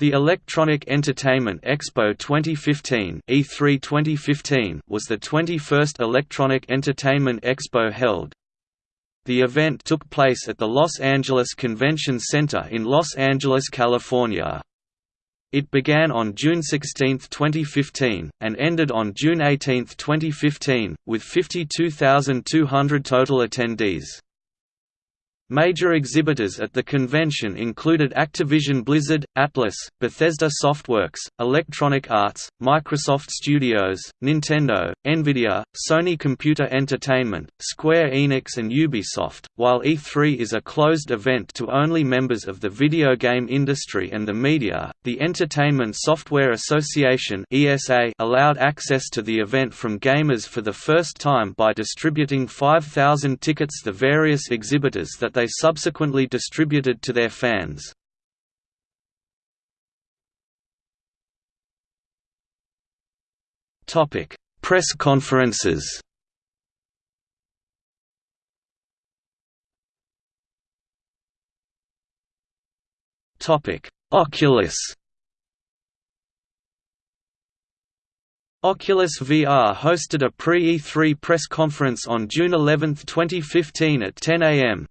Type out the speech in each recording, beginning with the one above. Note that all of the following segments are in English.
The Electronic Entertainment Expo 2015 E3 2015 was the 21st Electronic Entertainment Expo held. The event took place at the Los Angeles Convention Center in Los Angeles, California. It began on June 16, 2015, and ended on June 18, 2015, with 52,200 total attendees. Major exhibitors at the convention included Activision Blizzard, Atlus, Bethesda Softworks, Electronic Arts, Microsoft Studios, Nintendo, Nvidia, Sony Computer Entertainment, Square Enix and Ubisoft. While E3 is a closed event to only members of the video game industry and the media, the Entertainment Software Association (ESA) allowed access to the event from gamers for the first time by distributing 5,000 tickets to various exhibitors that they subsequently distributed to their fans. Press conferences Oculus Oculus VR hosted a pre-E3 press conference on June 11, 2015 at 10 am.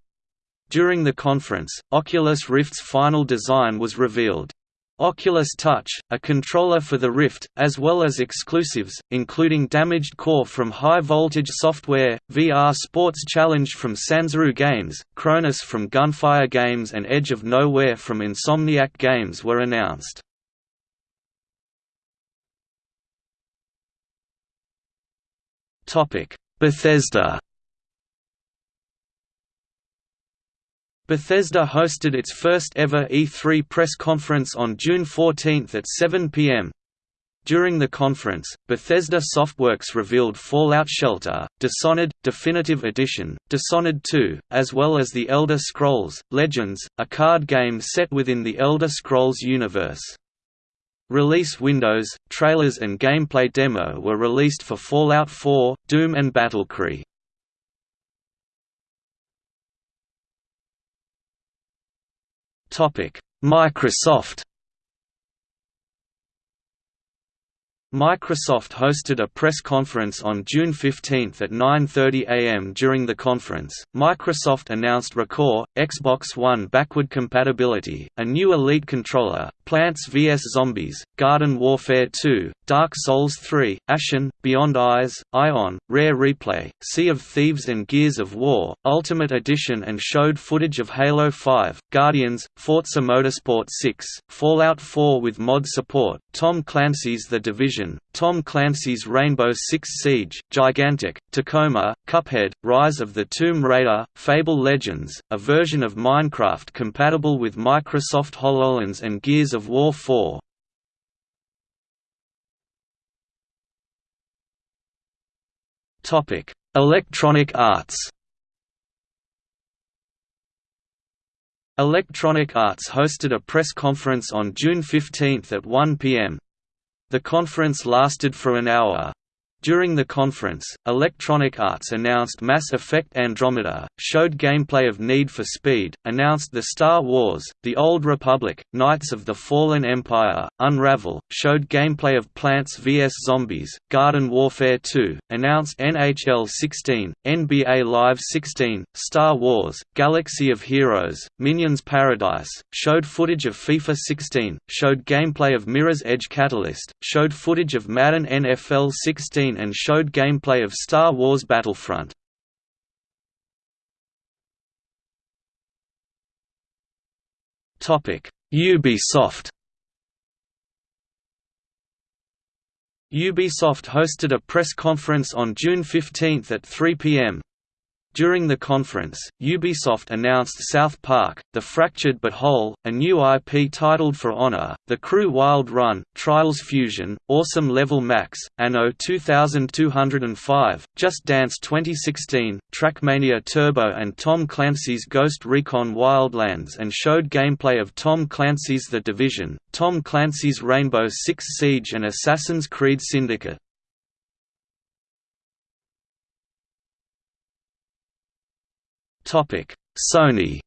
During the conference, Oculus Rift's final design was revealed. Oculus Touch, a controller for the Rift, as well as exclusives, including Damaged Core from High Voltage Software, VR Sports Challenge from Sanzaru Games, Chronos from Gunfire Games and Edge of Nowhere from Insomniac Games were announced. Bethesda Bethesda hosted its first ever E3 press conference on June 14 at 7 p.m. During the conference, Bethesda Softworks revealed Fallout Shelter, Dishonored, Definitive Edition, Dishonored 2, as well as The Elder Scrolls, Legends, a card game set within the Elder Scrolls universe. Release windows, trailers and gameplay demo were released for Fallout 4, Doom and Battlecry. Microsoft Microsoft hosted a press conference on June 15 at 9.30 am. During the conference, Microsoft announced ReCore, Xbox One backward compatibility, a new Elite controller, Plants vs. Zombies, Garden Warfare 2, Dark Souls 3, Ashen, Beyond Eyes, Ion, Rare Replay, Sea of Thieves and Gears of War, Ultimate Edition and showed footage of Halo 5, Guardians, Forza Motorsport 6, Fallout 4 with mod support, Tom Clancy's The Division, Tom Clancy's Rainbow Six Siege, Gigantic, Tacoma, Cuphead, Rise of the Tomb Raider, Fable Legends, a version of Minecraft compatible with Microsoft HoloLens and Gears of War 4. Electronic Arts Electronic Arts hosted a press conference on June 15 at 1 p.m. The conference lasted for an hour. During the conference, Electronic Arts announced Mass Effect Andromeda, showed gameplay of Need for Speed, announced the Star Wars, The Old Republic, Knights of the Fallen Empire, Unravel, showed gameplay of Plants vs. Zombies, Garden Warfare 2, announced NHL 16, NBA Live 16, Star Wars, Galaxy of Heroes, Minions Paradise, showed footage of FIFA 16, showed gameplay of Mirror's Edge Catalyst, showed footage of Madden NFL 16 and showed gameplay of Star Wars Battlefront. Ubisoft Ubisoft hosted a press conference on June 15 at 3 p.m. During the conference, Ubisoft announced South Park, The Fractured But Whole, a new IP titled For Honor, The Crew Wild Run, Trials Fusion, Awesome Level Max, Anno 2205, Just Dance 2016, Trackmania Turbo and Tom Clancy's Ghost Recon Wildlands and showed gameplay of Tom Clancy's The Division, Tom Clancy's Rainbow Six Siege and Assassin's Creed Syndicate. Sony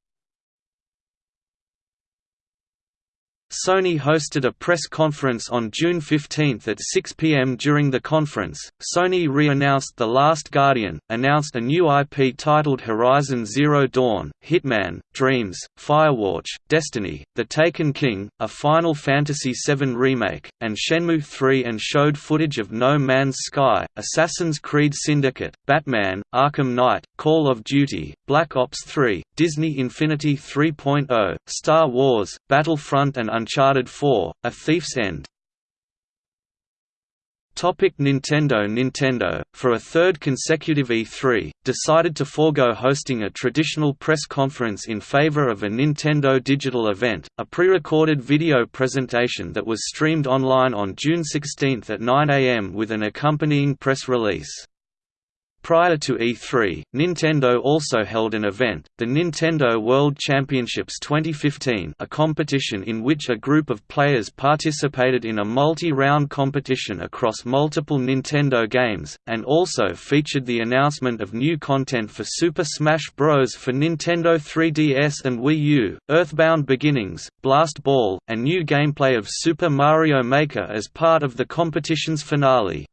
Sony hosted a press conference on June 15 at 6 pm. During the conference, Sony re-announced The Last Guardian, announced a new IP titled Horizon Zero Dawn, Hitman, Dreams, Firewatch, Destiny, The Taken King, a Final Fantasy VII remake, and Shenmue 3 and showed footage of No Man's Sky, Assassin's Creed Syndicate, Batman, Arkham Knight, Call of Duty, Black Ops 3, Disney Infinity 3.0, Star Wars, Battlefront and Uncharted 4, A Thief's End. Topic Nintendo Nintendo, for a third consecutive E3, decided to forego hosting a traditional press conference in favor of a Nintendo digital event, a pre-recorded video presentation that was streamed online on June 16 at 9 am with an accompanying press release. Prior to E3, Nintendo also held an event, the Nintendo World Championships 2015 a competition in which a group of players participated in a multi-round competition across multiple Nintendo games, and also featured the announcement of new content for Super Smash Bros. for Nintendo 3DS and Wii U, Earthbound Beginnings, Blast Ball, and new gameplay of Super Mario Maker as part of the competition's finale.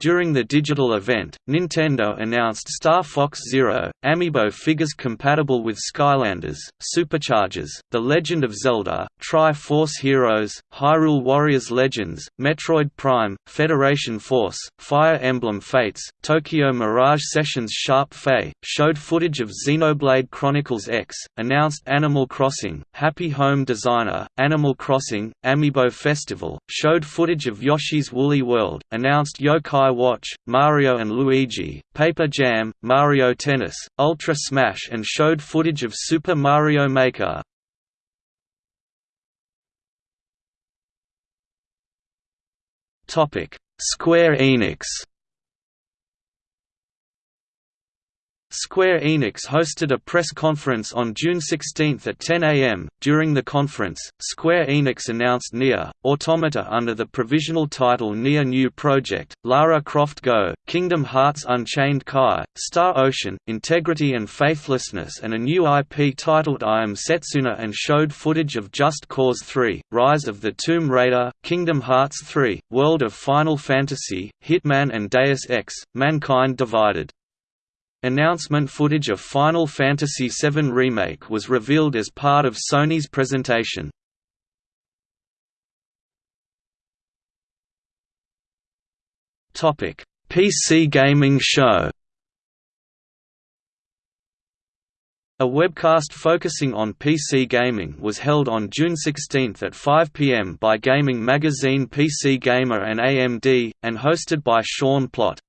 During the digital event, Nintendo announced Star Fox Zero, amiibo figures compatible with Skylanders, Superchargers, The Legend of Zelda, Tri-Force Heroes, Hyrule Warriors Legends, Metroid Prime, Federation Force, Fire Emblem Fates, Tokyo Mirage Sessions Sharp Fae, showed footage of Xenoblade Chronicles X, announced Animal Crossing, Happy Home Designer, Animal Crossing, Amiibo Festival, showed footage of Yoshi's Woolly World, announced Yokai Watch, Mario and Luigi, Paper Jam, Mario Tennis, Ultra Smash and showed footage of Super Mario Maker. Square Enix Square Enix hosted a press conference on June 16 at 10 am. During the conference, Square Enix announced NieR Automata under the provisional title NieR New Project, Lara Croft Go, Kingdom Hearts Unchained Kai, Star Ocean, Integrity and Faithlessness, and a new IP titled I Am Setsuna and showed footage of Just Cause 3, Rise of the Tomb Raider, Kingdom Hearts 3, World of Final Fantasy, Hitman, and Deus Ex Mankind Divided. Announcement footage of Final Fantasy VII Remake was revealed as part of Sony's presentation. PC Gaming Show A webcast focusing on PC gaming was held on June 16 at 5 pm by gaming magazine PC Gamer and AMD, and hosted by Sean Plott.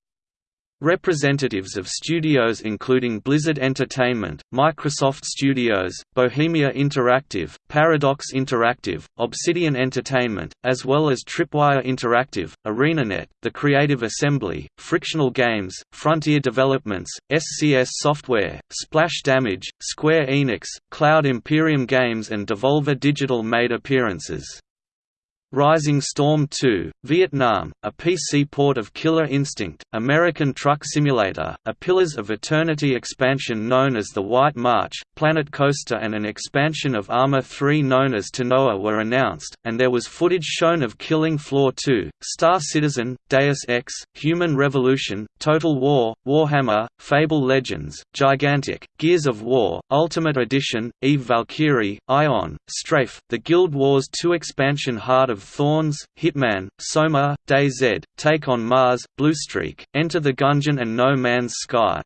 Representatives of studios including Blizzard Entertainment, Microsoft Studios, Bohemia Interactive, Paradox Interactive, Obsidian Entertainment, as well as Tripwire Interactive, ArenaNet, The Creative Assembly, Frictional Games, Frontier Developments, SCS Software, Splash Damage, Square Enix, Cloud Imperium Games and Devolver Digital made appearances. Rising Storm 2, Vietnam, a PC port of Killer Instinct, American Truck Simulator, a Pillars of Eternity expansion known as the White March, Planet Coaster and an expansion of Arma 3 known as Tanoa were announced, and there was footage shown of Killing Floor 2, Star Citizen, Deus Ex, Human Revolution, Total War, Warhammer, Fable Legends, Gigantic, Gears of War, Ultimate Edition, Eve Valkyrie, Ion, Strafe, the Guild Wars 2 expansion Heart of of Thorns, Hitman, Soma, DayZ, Take on Mars, Bluestreak, Enter the Gungeon and No Man's Sky.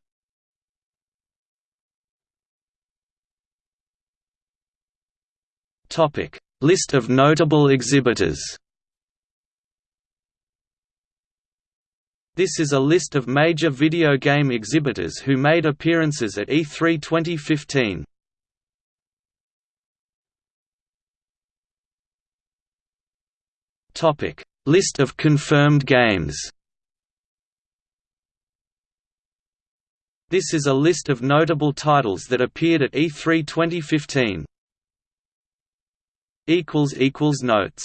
List of notable exhibitors This is a list of major video game exhibitors who made appearances at E3 2015. Topic: List of confirmed games. This is a list of notable titles that appeared at E3 2015. equals equals notes